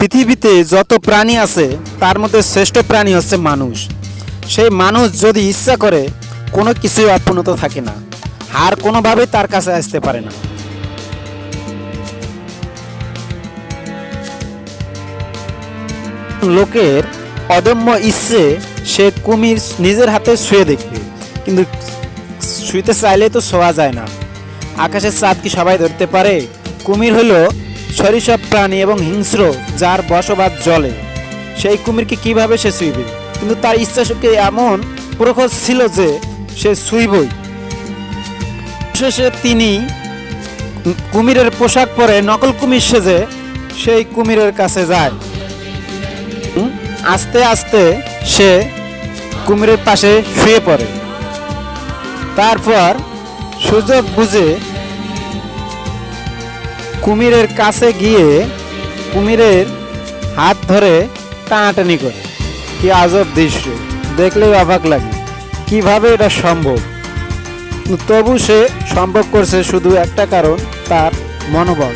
পৃথিবীতে যত প্রাণী আছে, তার মধ্যে শ্রেষ্ঠ প্রাণী হচ্ছে মানুষ। সেই মানুষ যদি ইচ্ছা করে, কোনো কিছুই অপূর্ণত থাকে না। আর কোনোভাবেই তার কাছে আসতে পারে না। লোকের অদম্য ইচ্ছে, সে কুমির নিজের হাতে শুয়ে দেখবে। কিন্তু শুইতে চাইলে তো শোয়া যায় না। আকাশের চাঁদ কি সবাই ধরতে পারে? কুমির হলো সরিসব প্রাণী এবং হিংস্র যার বসবাস জলে, সেই কুমিরকে কীভাবে সে শুইবে কিন্তু তার ইচ্ছা শক্তি এমন প্রখর ছিল যে সে শুইবই শেষে তিনি কুমিরের পোশাক পরে নকল কুমির সেজে সেই কুমিরের কাছে যায়। আস্তে আস্তে সে কুমিরের পাশে শুয়ে পড়ে। তারপর সুযোগ বুঝে কুমিরের কাছে গিয়ে কুমিরের হাত ধরে টানাটানি করে। কি আজব দৃশ্য। দেখলেই অবাক লাগে। কীভাবে এটা সম্ভব? তবু সে সম্ভব করছে শুধু একটা কারণ, তার মনোবল,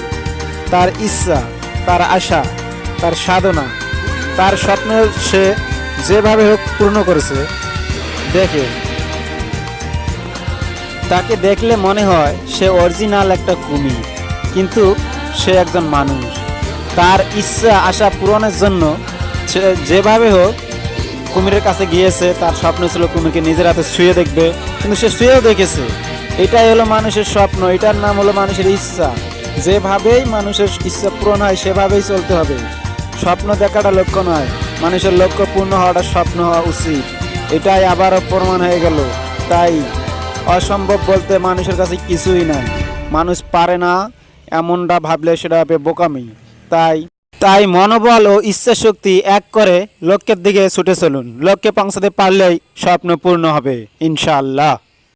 তার ইচ্ছা, তার আশা, তার সাধনা, তার স্বপ্ন সে যেভাবে হোক পূর্ণ করেছে, দেখে। তাকে দেখলে মনে হয় সে অরিজিনাল একটা কুমির। কিন্তু সে একজন মানুষ। তার ইচ্ছা, আশা পূরণের জন্য সে যেভাবে হোক কুমিরের কাছে গিয়েছে, তার স্বপ্ন ছিল কুমিরকে নিজের হাতে শুয়ে দেখবে, কিন্তু সে শুয়েও দেখেছে। এটাই হলো মানুষের স্বপ্ন, এটার নাম হলো মানুষের ইচ্ছা। যেভাবেই মানুষের ইচ্ছা পূরণ হয়, সেভাবেই চলতে হবে। স্বপ্ন দেখাটা লক্ষ্য নয়, মানুষের লক্ষ্য পূর্ণ হওয়াটা স্বপ্ন হওয়া উচিত। এটাই আবারও প্রমাণ হয়ে গেল। তাই অসম্ভব বলতে মানুষের কাছে কিছুই নাই। মানুষ পারে না এমনটা ভাবলে সেটা হবে বোকামি। তাই তাই মনোবল ও ইচ্ছা শক্তি এক করে লক্ষ্যের দিকে ছুটে চলুন। লক্ষ্যে পৌঁছাতে পারলেই স্বপ্ন পূর্ণ হবে, ইনশাআল্লাহ।